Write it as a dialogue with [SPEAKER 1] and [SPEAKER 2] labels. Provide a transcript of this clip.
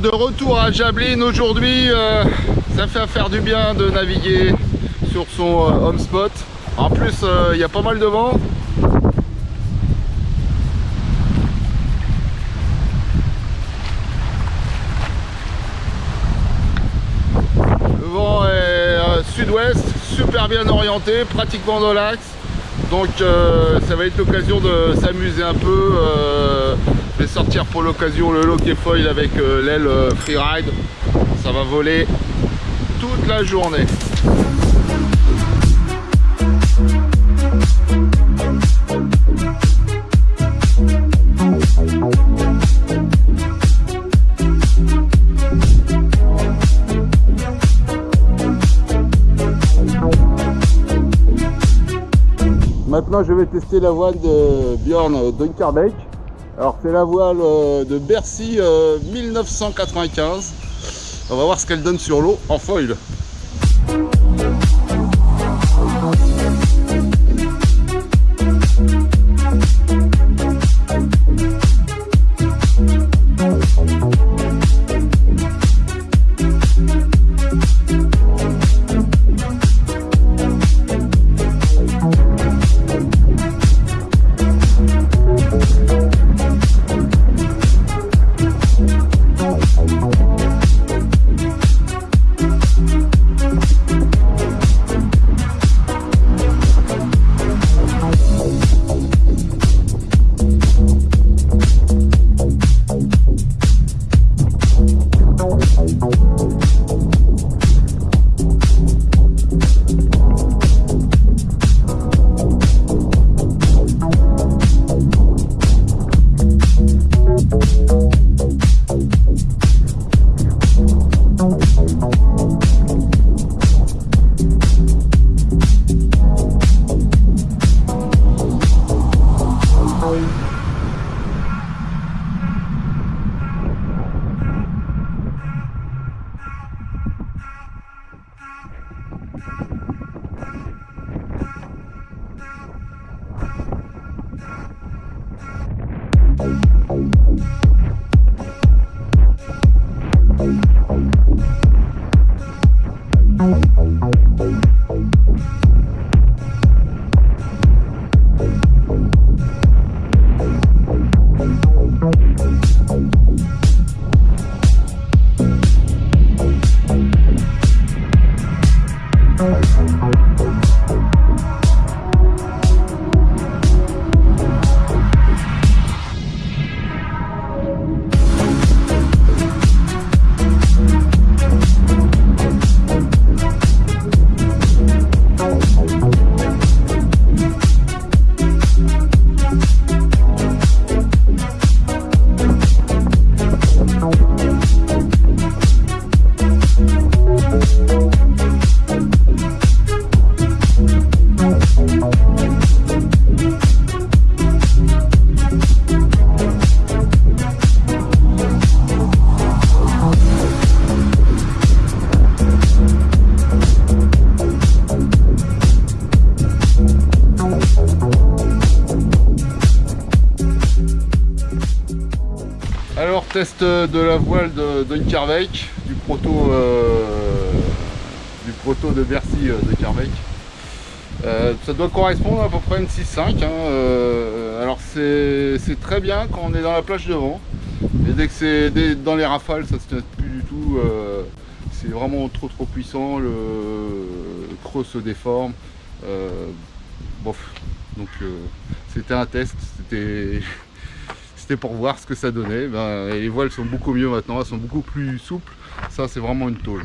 [SPEAKER 1] De retour à Jablin aujourd'hui, euh, ça fait faire du bien de naviguer sur son euh, home spot. En plus, euh, il y a pas mal de vent. Le vent est sud-ouest, super bien orienté, pratiquement dans l'axe. Donc ça va être l'occasion de s'amuser un peu je vais sortir pour l'occasion le loquet foil avec euh, l'aile euh, freeride. Ça va voler toute la journée. Maintenant je vais tester la voile de Bjorn Dunkerbeck. Alors c'est la voile euh, de Bercy 1995. Euh, On va voir ce qu'elle donne sur l'eau en foil. Bye. Test de la voile de Dunkerbeck, du proto, euh, du proto de Bercy euh, de Carbeck. Euh, ça doit correspondre à peu près à une 6.5. Hein, alors c'est très bien quand on est dans la plage devant. Et dès que c'est dans les rafales, ça se tient plus du tout. c'est vraiment trop trop puissant, le, creux se déforme. bof. Donc c'était un test, c'était c'était pour voir ce que ça donnait. Ben, les voiles sont beaucoup mieux maintenant, elles sont beaucoup plus souples. Ça, c'est vraiment une tôle.